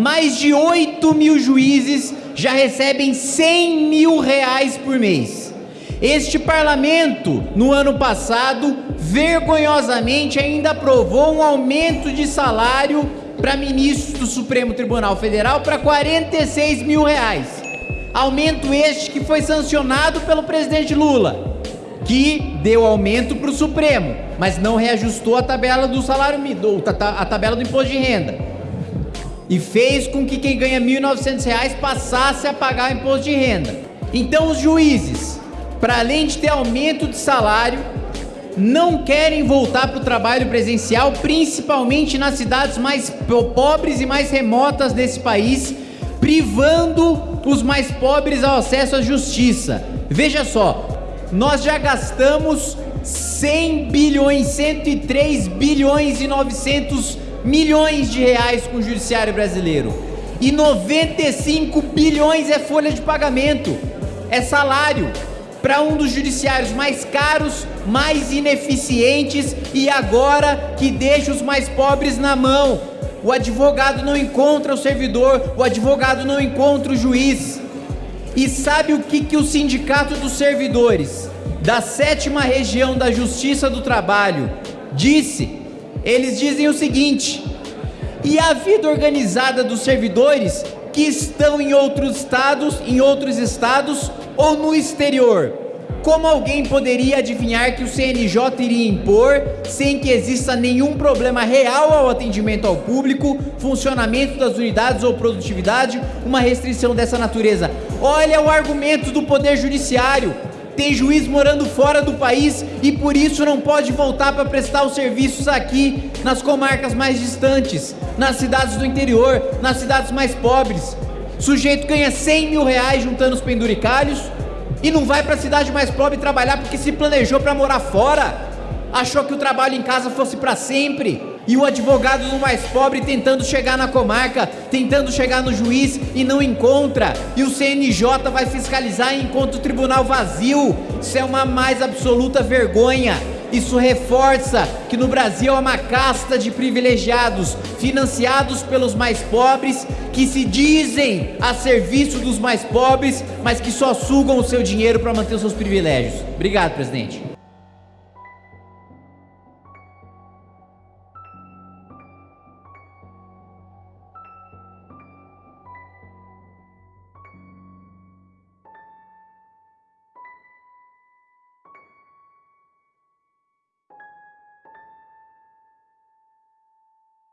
mais de 8 mil juízes já recebem 100 mil reais por mês. Este parlamento, no ano passado, vergonhosamente ainda aprovou um aumento de salário para ministros do Supremo Tribunal Federal para 46 mil reais. Aumento este que foi sancionado pelo presidente Lula, que deu aumento para o Supremo, mas não reajustou a tabela do salário a tabela do imposto de renda. E fez com que quem ganha R$ 1.900 passasse a pagar imposto de renda. Então os juízes, para além de ter aumento de salário, não querem voltar para o trabalho presencial, principalmente nas cidades mais pobres e mais remotas desse país, privando os mais pobres ao acesso à justiça. Veja só, nós já gastamos 100 bilhões, 103 bilhões e 900 milhões de reais com o judiciário brasileiro. E 95 bilhões é folha de pagamento, é salário para um dos judiciários mais caros, mais ineficientes e agora que deixa os mais pobres na mão. O advogado não encontra o servidor, o advogado não encontra o juiz. E sabe o que, que o Sindicato dos Servidores da sétima região da Justiça do Trabalho disse? Eles dizem o seguinte: e a vida organizada dos servidores que estão em outros estados, em outros estados ou no exterior. Como alguém poderia adivinhar que o CNJ iria impor, sem que exista nenhum problema real ao atendimento ao público, funcionamento das unidades ou produtividade, uma restrição dessa natureza? Olha o argumento do Poder Judiciário. Tem juiz morando fora do país e por isso não pode voltar para prestar os serviços aqui nas comarcas mais distantes, nas cidades do interior, nas cidades mais pobres. Sujeito ganha 100 mil reais juntando os penduricalhos e não vai para a cidade mais pobre trabalhar porque se planejou para morar fora. Achou que o trabalho em casa fosse para sempre. E o advogado do mais pobre tentando chegar na comarca, tentando chegar no juiz e não encontra. E o CNJ vai fiscalizar e encontra o tribunal vazio. Isso é uma mais absoluta vergonha. Isso reforça que no Brasil é uma casta de privilegiados, financiados pelos mais pobres, que se dizem a serviço dos mais pobres, mas que só sugam o seu dinheiro para manter os seus privilégios. Obrigado, presidente.